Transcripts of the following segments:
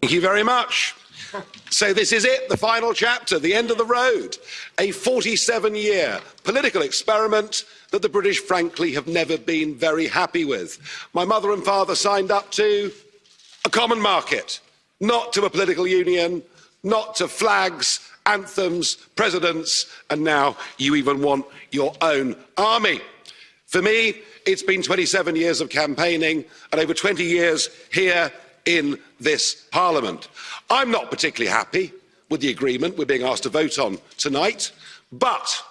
Thank you very much. So this is it, the final chapter, the end of the road. A 47 year political experiment that the British, frankly, have never been very happy with. My mother and father signed up to a common market, not to a political union, not to flags, anthems, presidents, and now you even want your own army. For me, it's been 27 years of campaigning and over 20 years here in this Parliament. I'm not particularly happy with the agreement we're being asked to vote on tonight, but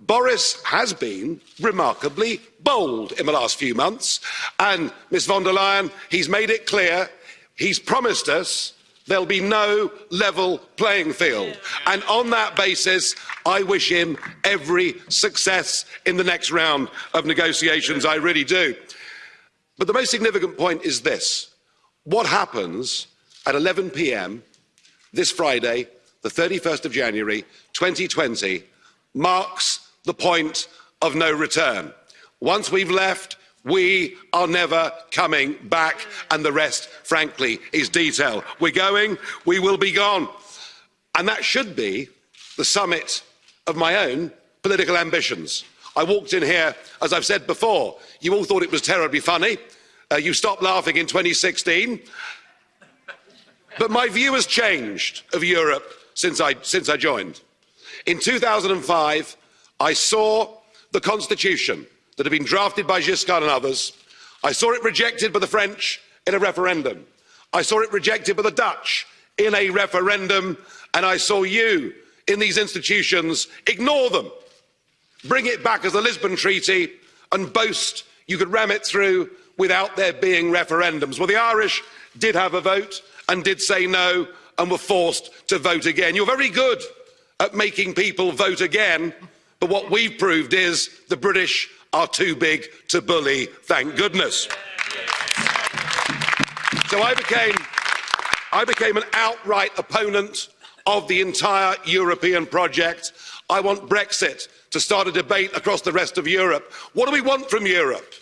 Boris has been remarkably bold in the last few months, and Ms von der Leyen, he's made it clear, he's promised us there'll be no level playing field. And on that basis, I wish him every success in the next round of negotiations. I really do. But the most significant point is this. What happens at 11 p.m. this Friday, the 31st of January 2020, marks the point of no return. Once we've left, we are never coming back, and the rest, frankly, is detail. We're going, we will be gone. And that should be the summit of my own political ambitions. I walked in here, as I've said before, you all thought it was terribly funny. Uh, you stopped laughing in 2016. But my view has changed of Europe since I, since I joined. In 2005, I saw the constitution that had been drafted by Giscard and others. I saw it rejected by the French in a referendum. I saw it rejected by the Dutch in a referendum. And I saw you in these institutions ignore them, bring it back as the Lisbon Treaty, and boast you could ram it through without there being referendums. Well, the Irish did have a vote and did say no and were forced to vote again. You're very good at making people vote again, but what we've proved is the British are too big to bully, thank goodness. So I became, I became an outright opponent of the entire European project. I want Brexit to start a debate across the rest of Europe. What do we want from Europe?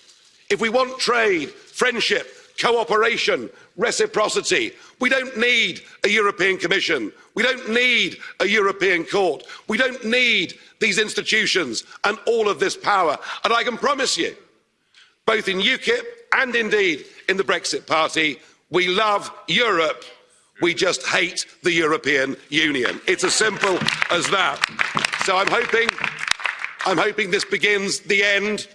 If we want trade, friendship, cooperation, reciprocity, we don't need a European Commission. We don't need a European Court. We don't need these institutions and all of this power. And I can promise you, both in UKIP and indeed in the Brexit Party, we love Europe. We just hate the European Union. It's as simple as that. So I'm hoping, I'm hoping this begins the end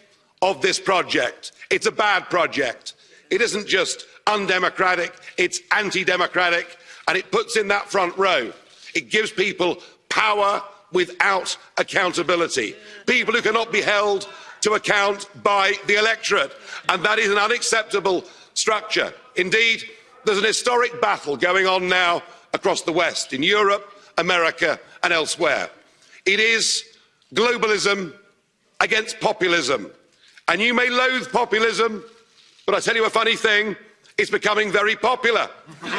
of this project. It's a bad project. It isn't just undemocratic, it's anti-democratic, and it puts in that front row. It gives people power without accountability. People who cannot be held to account by the electorate. And that is an unacceptable structure. Indeed, there's an historic battle going on now across the West, in Europe, America and elsewhere. It is globalism against populism. And you may loathe populism, but I tell you a funny thing, it's becoming very popular. and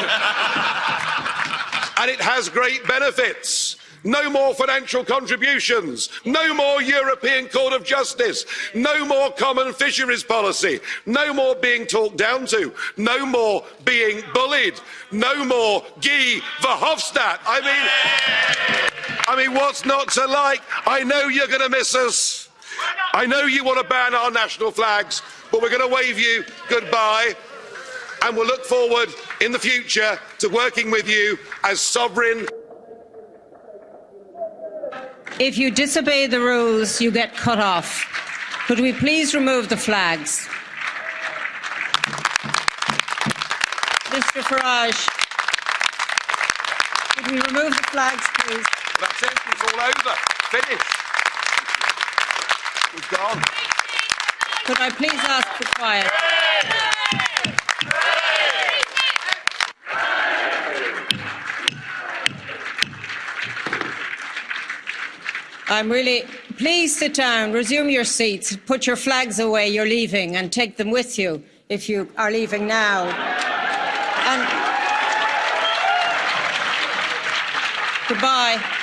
it has great benefits. No more financial contributions. No more European Court of Justice. No more common fisheries policy. No more being talked down to. No more being bullied. No more Guy Verhofstadt. I mean, I mean, what's not to like? I know you're going to miss us. I know you want to ban our national flags, but we're going to wave you goodbye and we'll look forward in the future to working with you as sovereign. If you disobey the rules, you get cut off. Could we please remove the flags? Mr Farage, could we remove the flags, please? Well, that's it. It's all over. Finished. Gone. Could I please ask for quiet? I'm really. Please sit down, resume your seats, put your flags away, you're leaving, and take them with you if you are leaving now. And goodbye.